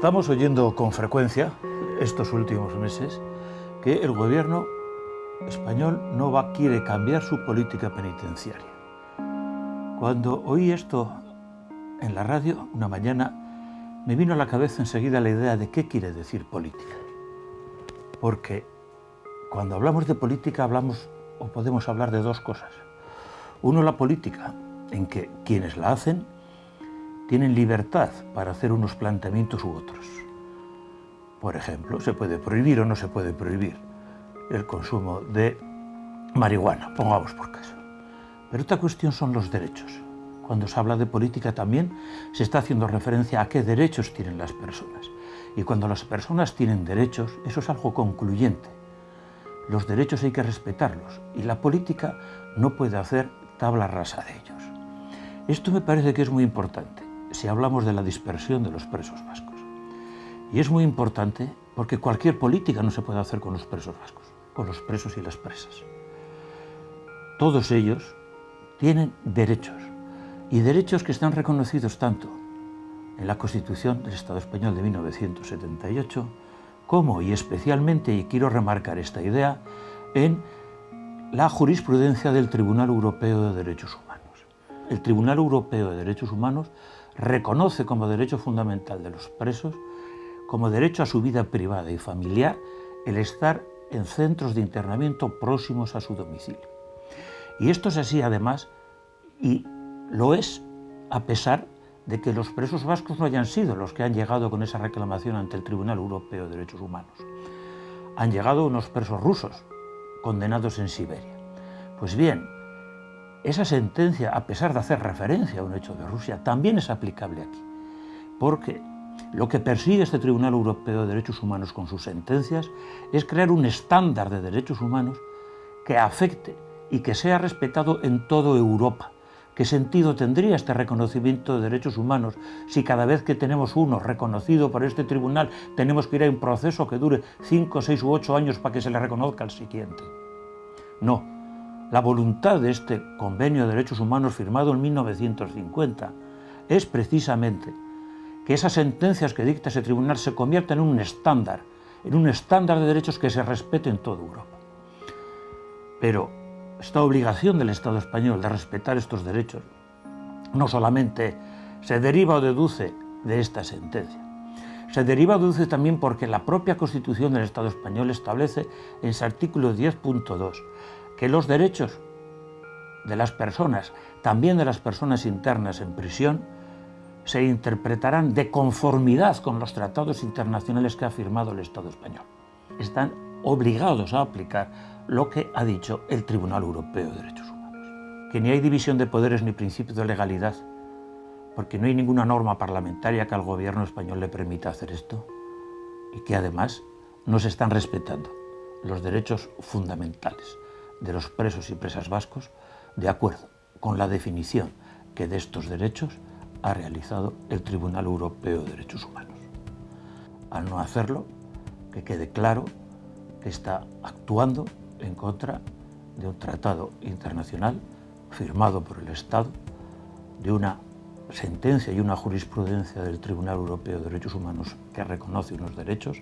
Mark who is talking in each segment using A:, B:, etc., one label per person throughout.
A: Estamos oyendo con frecuencia, estos últimos meses, que el gobierno español no va, quiere cambiar su política penitenciaria. Cuando oí esto en la radio, una mañana, me vino a la cabeza enseguida la idea de qué quiere decir política. Porque cuando hablamos de política hablamos o podemos hablar de dos cosas. Uno, la política, en que quienes la hacen tienen libertad para hacer unos planteamientos u otros. Por ejemplo, se puede prohibir o no se puede prohibir el consumo de marihuana, pongamos por caso. Pero otra cuestión son los derechos. Cuando se habla de política también se está haciendo referencia a qué derechos tienen las personas. Y cuando las personas tienen derechos, eso es algo concluyente. Los derechos hay que respetarlos y la política no puede hacer tabla rasa de ellos. Esto me parece que es muy importante si hablamos de la dispersión de los presos vascos. Y es muy importante porque cualquier política no se puede hacer con los presos vascos, con los presos y las presas. Todos ellos tienen derechos, y derechos que están reconocidos tanto en la Constitución del Estado español de 1978, como, y especialmente, y quiero remarcar esta idea, en la jurisprudencia del Tribunal Europeo de Derechos Humanos. El Tribunal Europeo de Derechos Humanos reconoce como derecho fundamental de los presos, como derecho a su vida privada y familiar, el estar en centros de internamiento próximos a su domicilio. Y esto es así además, y lo es a pesar de que los presos vascos no hayan sido los que han llegado con esa reclamación ante el Tribunal Europeo de Derechos Humanos. Han llegado unos presos rusos, condenados en Siberia. Pues bien, esa sentencia, a pesar de hacer referencia a un hecho de Rusia, también es aplicable aquí, porque lo que persigue este Tribunal Europeo de Derechos Humanos con sus sentencias es crear un estándar de derechos humanos que afecte y que sea respetado en toda Europa. ¿Qué sentido tendría este reconocimiento de derechos humanos si cada vez que tenemos uno reconocido por este tribunal tenemos que ir a un proceso que dure 5, 6 u 8 años para que se le reconozca al siguiente? No, la voluntad de este Convenio de Derechos Humanos firmado en 1950 es precisamente que esas sentencias que dicta ese tribunal se conviertan en un estándar, en un estándar de derechos que se respete en toda Europa. Pero esta obligación del Estado español de respetar estos derechos no solamente se deriva o deduce de esta sentencia, se deriva o deduce también porque la propia Constitución del Estado español establece en su artículo 10.2 que los derechos de las personas, también de las personas internas en prisión, se interpretarán de conformidad con los tratados internacionales que ha firmado el Estado español. Están obligados a aplicar lo que ha dicho el Tribunal Europeo de Derechos Humanos. Que ni hay división de poderes ni principio de legalidad, porque no hay ninguna norma parlamentaria que al gobierno español le permita hacer esto, y que además no se están respetando los derechos fundamentales de los presos y presas vascos de acuerdo con la definición que de estos derechos ha realizado el Tribunal Europeo de Derechos Humanos. Al no hacerlo, que quede claro que está actuando en contra de un tratado internacional firmado por el Estado, de una sentencia y una jurisprudencia del Tribunal Europeo de Derechos Humanos que reconoce unos derechos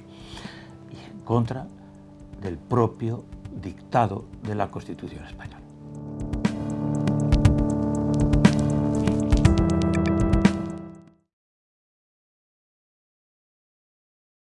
A: y en contra del propio dictado de la Constitución española.